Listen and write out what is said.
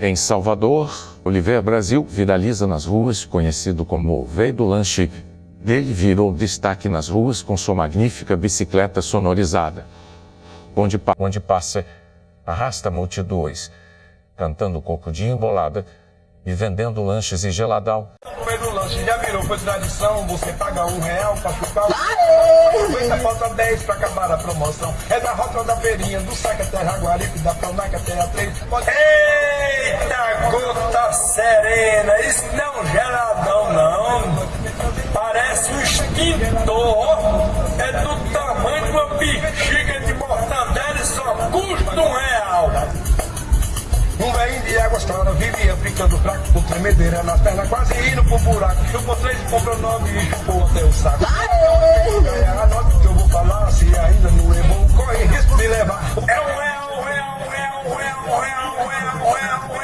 Em Salvador, Oliveira Brasil viraliza nas ruas, conhecido como o Veio do Lanche. Ele virou destaque nas ruas com sua magnífica bicicleta sonorizada. Onde, pa onde passa, arrasta multidões, cantando cocudinho bolada e vendendo lanches e geladão. Do lanche já virou, foi tradição. Você paga um real pra ficar. Aproveita, falta 10 pra acabar a promoção. É da rota da feirinha, do saque até Jaguaribe, da Panaca até a 3. Pode... Eita, gota serena, isso não é um geladão, não. Parece um extintor. É do tamanho de uma bexiga de mortadela e só custa um real. Um velho de água estrada vivia ficando fraco por tremedeira nas pernas, quase indo pro buraco. Chupou três, comprou nove e chupou até o saco. Real, real,